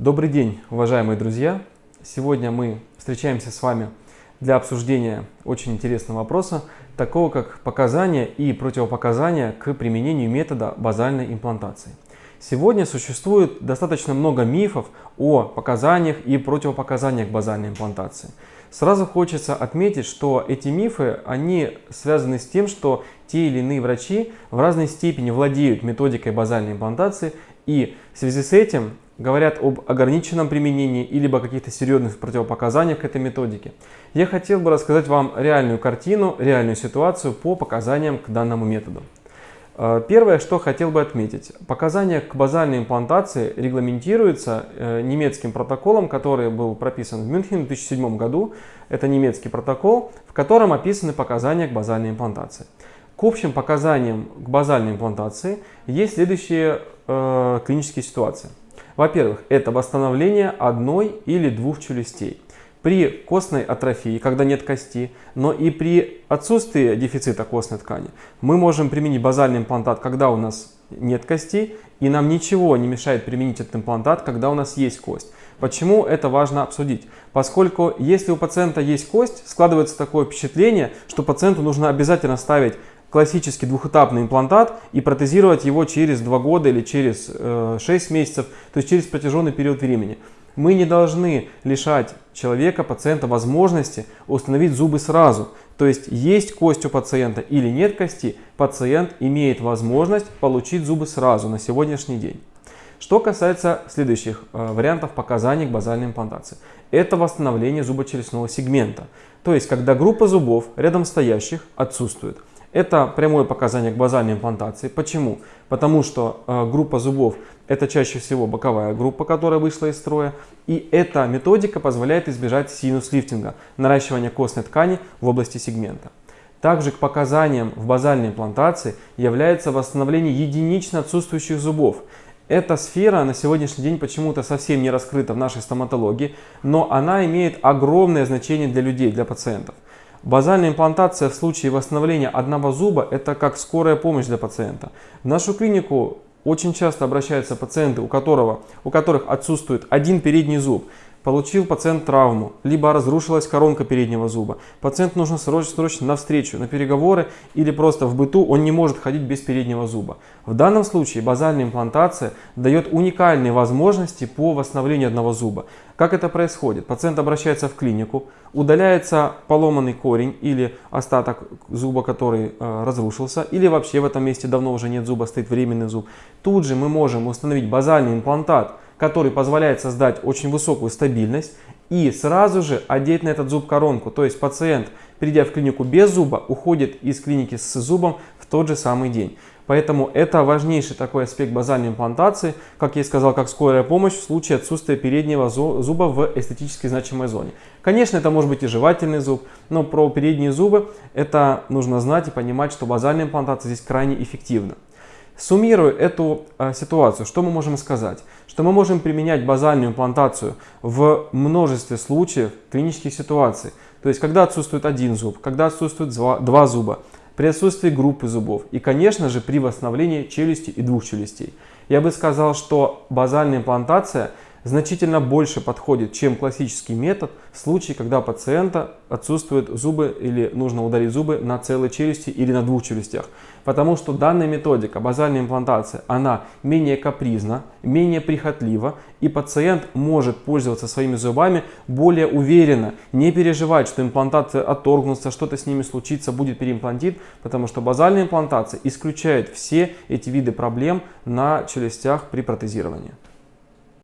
Добрый день, уважаемые друзья! Сегодня мы встречаемся с вами для обсуждения очень интересного вопроса, такого как показания и противопоказания к применению метода базальной имплантации. Сегодня существует достаточно много мифов о показаниях и противопоказаниях базальной имплантации. Сразу хочется отметить, что эти мифы, они связаны с тем, что те или иные врачи в разной степени владеют методикой базальной имплантации и в связи с этим говорят об ограниченном применении или о каких-то серьезных противопоказаниях к этой методике. Я хотел бы рассказать вам реальную картину, реальную ситуацию по показаниям к данному методу. Э, первое, что хотел бы отметить. Показания к базальной имплантации регламентируются э, немецким протоколом, который был прописан в Мюнхене в 2007 году. Это немецкий протокол, в котором описаны показания к базальной имплантации. К общим показаниям к базальной имплантации есть следующие э, клинические ситуации. Во-первых, это восстановление одной или двух челюстей. При костной атрофии, когда нет кости, но и при отсутствии дефицита костной ткани, мы можем применить базальный имплантат, когда у нас нет кости, и нам ничего не мешает применить этот имплантат, когда у нас есть кость. Почему это важно обсудить? Поскольку если у пациента есть кость, складывается такое впечатление, что пациенту нужно обязательно ставить классический двухэтапный имплантат и протезировать его через 2 года или через э, 6 месяцев, то есть через протяженный период времени. Мы не должны лишать человека, пациента возможности установить зубы сразу. То есть есть кость у пациента или нет кости, пациент имеет возможность получить зубы сразу на сегодняшний день. Что касается следующих э, вариантов показаний к базальной имплантации. Это восстановление зубочелюстного сегмента. То есть, когда группа зубов рядом стоящих отсутствует. Это прямое показание к базальной имплантации. Почему? Потому что э, группа зубов это чаще всего боковая группа, которая вышла из строя. И эта методика позволяет избежать синус-лифтинга, наращивания костной ткани в области сегмента. Также к показаниям в базальной имплантации является восстановление единично отсутствующих зубов. Эта сфера на сегодняшний день почему-то совсем не раскрыта в нашей стоматологии, но она имеет огромное значение для людей, для пациентов. Базальная имплантация в случае восстановления одного зуба – это как скорая помощь для пациента. В нашу клинику очень часто обращаются пациенты, у, которого, у которых отсутствует один передний зуб. Получил пациент травму, либо разрушилась коронка переднего зуба. Пациент нужно срочно, срочно на встречу, на переговоры или просто в быту он не может ходить без переднего зуба. В данном случае базальная имплантация дает уникальные возможности по восстановлению одного зуба. Как это происходит? Пациент обращается в клинику, удаляется поломанный корень или остаток зуба, который э, разрушился, или вообще в этом месте давно уже нет зуба, стоит временный зуб. Тут же мы можем установить базальный имплантат, который позволяет создать очень высокую стабильность и сразу же одеть на этот зуб коронку. То есть пациент, придя в клинику без зуба, уходит из клиники с зубом в тот же самый день. Поэтому это важнейший такой аспект базальной имплантации, как я и сказал, как скорая помощь в случае отсутствия переднего зуба в эстетически значимой зоне. Конечно, это может быть и жевательный зуб, но про передние зубы это нужно знать и понимать, что базальная имплантация здесь крайне эффективна. Суммируя эту э, ситуацию, что мы можем сказать? Что мы можем применять базальную имплантацию в множестве случаев клинических ситуаций. То есть, когда отсутствует один зуб, когда отсутствует два зуба, при отсутствии группы зубов и, конечно же, при восстановлении челюсти и двух челюстей. Я бы сказал, что базальная имплантация значительно больше подходит, чем классический метод в случае, когда у пациента отсутствуют зубы или нужно удалить зубы на целой челюсти или на двух челюстях. Потому что данная методика, базальная имплантация, она менее капризна, менее прихотлива, и пациент может пользоваться своими зубами более уверенно, не переживать, что имплантация отторгнутся, что-то с ними случится, будет переимплантит, потому что базальная имплантация исключает все эти виды проблем на челюстях при протезировании.